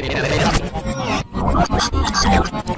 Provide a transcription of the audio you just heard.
Oh, my God.